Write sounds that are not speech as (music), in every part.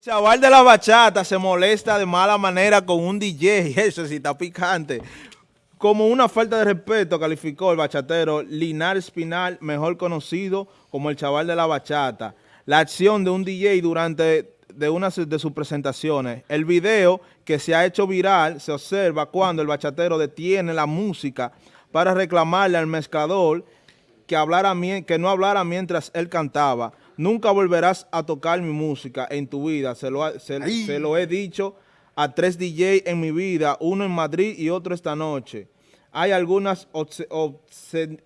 Chaval de la bachata se molesta de mala manera con un DJ, (laughs) eso sí está picante. Como una falta de respeto calificó el bachatero Linar Espinal, mejor conocido como el chaval de la bachata. La acción de un DJ durante de una de sus presentaciones. El video que se ha hecho viral se observa cuando el bachatero detiene la música para reclamarle al mezclador que, hablara, que no hablara mientras él cantaba. Nunca volverás a tocar mi música en tu vida. Se lo, se, lo he dicho a tres DJ en mi vida, uno en Madrid y otro esta noche. Hay algunas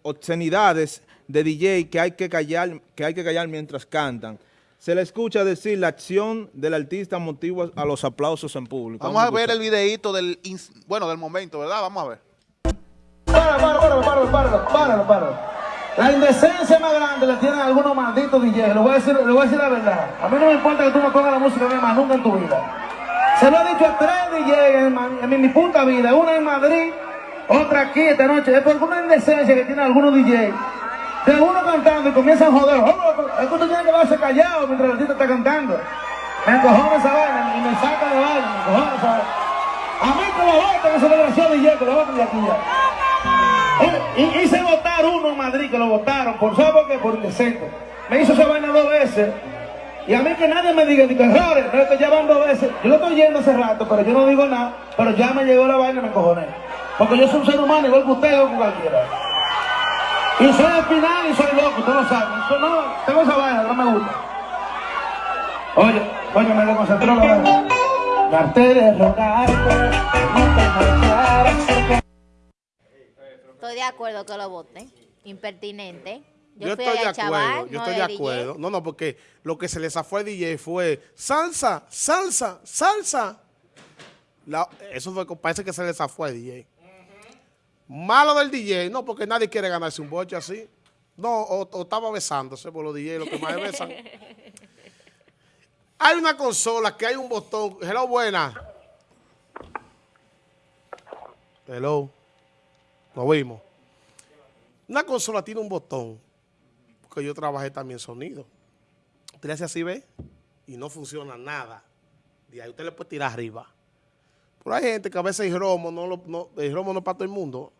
obscenidades de DJ que hay que callar, que hay que callar mientras cantan. Se le escucha decir la acción del artista motiva a los aplausos en público. Vamos, a ver el videito del, bueno, del momento, ¿verdad? Vamos a ver. Para, para, para, para, para, para. La indecencia más grande la tienen algunos malditos DJs. Le voy a decir, le voy a decir la verdad. A mí no me importa que tú me pongas la música mía más nunca en tu vida. Se lo he dicho a tres DJs en, mi puta vida. Una en Madrid, otra aquí esta noche. Es por una indecencia que tienen algunos DJs. De uno cantando y comienzan a joder. Es que usted tiene que quedarse callado mientras el artista está cantando. Me encojona esa vaina y me saca de vaina. Me encojona esa vaina. A mí que lo voten esa desgraciado DJ, que lo voten de aquí ya. Y, hice votar uno en Madrid, que lo votaron, por ¿sabe por qué? Por. Me hizo esa vaina dos veces. Y a mí que nadie me diga, digo, errores, no es que ya van dos veces. Yo lo estoy yendo hace rato, pero yo no digo nada, pero ya me llegó la vaina y me encojoné. Porque yo soy un ser humano igual que usted o que cualquiera. Y soy al final y soy loco, usted lo sabe. Yo no, tengo esa vaina, no me gusta. Oye, oye, me desconcentré la vaina. Estoy de acuerdo que lo voten. Impertinente. Yo, estoy de acuerdo, yo estoy de acuerdo. No, no, porque lo que se les zafó al DJ fue salsa, salsa, salsa. eso fue, parece que se les zafó al DJ. Malo del DJ, no, porque nadie quiere ganarse un boche así. No, o, estaba besándose por los DJ, lo que más besan. (laughs) Hay una consola que hay un botón. Hello, buena. Hello. Nos vimos. Una consola tiene un botón. Porque yo trabajé también sonido. Usted le hace así, ve, y no funciona nada. Y ahí usted le puede tirar arriba. Pero hay gente que a veces el romo no, el romo no es para todo el mundo.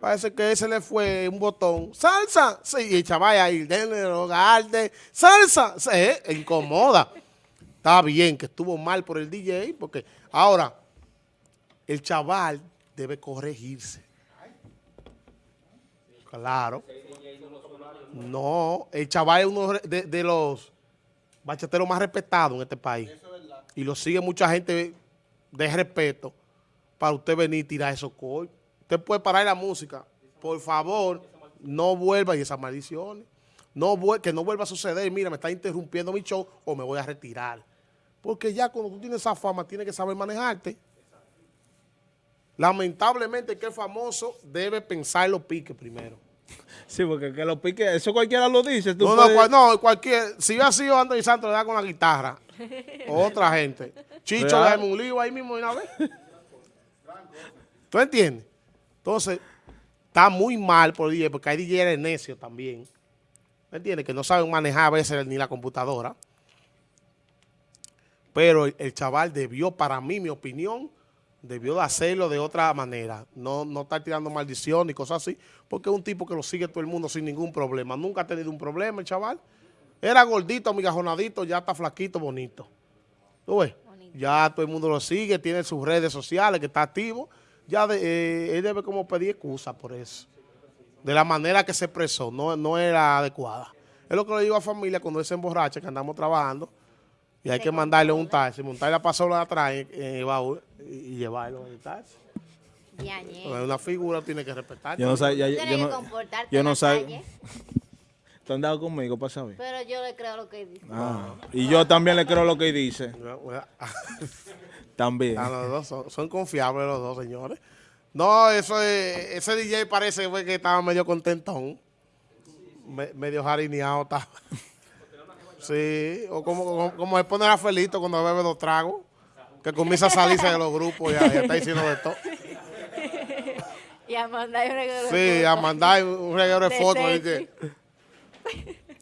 Parece que ese le fue un botón. ¡Salsa! Sí, y el chaval ahí, denle, ¡Salsa! Se incomoda. Está bien que estuvo mal por el DJ, porque ahora el chaval debe corregirse. Claro. No, el chaval es uno de, de los bachateros más respetados en este país. Y lo sigue mucha gente de respeto para usted venir y tirar esos coches. Usted puede parar la música. Por favor, no vuelva y esas maldiciones. No, que no vuelva a suceder. Mira, me está interrumpiendo mi show o me voy a retirar. Porque ya cuando tú tienes esa fama, tienes que saber manejarte. Lamentablemente que el famoso debe pensar los piques primero. Sí, porque que los piques, eso cualquiera lo dice. no, no, no, cualquier, si yo ha sido Anthony Santos, le da con la guitarra. (laughs) otra gente. Chicho, dame un lío ahí mismo de una vez. ¿Tú entiendes? Entonces, está muy mal por DJ, porque hay DJ necios también. ¿Me entiendes? Que no saben manejar a veces ni la computadora. Pero el, chaval debió, para mí, mi opinión, debió de hacerlo de otra manera. No, no estar tirando maldición y cosas así, porque es un tipo que lo sigue todo el mundo sin ningún problema. Nunca ha tenido un problema el chaval. Era gordito, migajonadito, ya está flaquito, bonito. ¿Tú ves? Ya todo el mundo lo sigue, tiene sus redes sociales, que está activo ya eh, él debe como pedir excusa por eso. De la manera que se expresó, no, no era adecuada. Es lo que le digo a familia cuando él se emborracha, que andamos trabajando, y hay que mandarle un taxi, montarle la pasola de atrás en, el baúl y, llevarlo en el taxi. Una figura tiene que respetar. Yo no sé, yo, no, yo no sé. ¿Tú has dado conmigo para saber? Pero yo le creo lo que dice. Ah, y yo también le creo lo que dice. (laughs) (laughs) También. Ah, los dos son, confiables los dos, señores. No, eso es, ese DJ parece que estaba medio contentón. medio jarineado estaba. (laughs) Sí, o como, como, se pone a Felito cuando bebe dos tragos, que comienza a salirse de los grupos y ya, está diciendo de todo. (laughs) Y a mandar un reguero de Sí, a mandar un reguero de, fotos.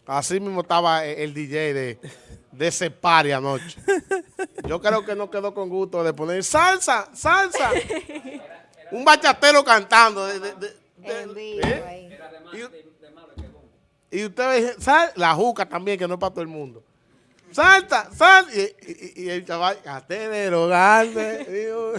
Así mismo estaba el DJ de de separe anoche. Yo creo que no quedó con gusto de poner salsa, salsa. (laughs) Un bachatero cantando. de- de- de- de- En vivo ¿eh? Y, usted ve, sal, la juca también, que no es para todo el mundo. Salta, sal. Y, el chaval, catenero grande. (laughs) digo,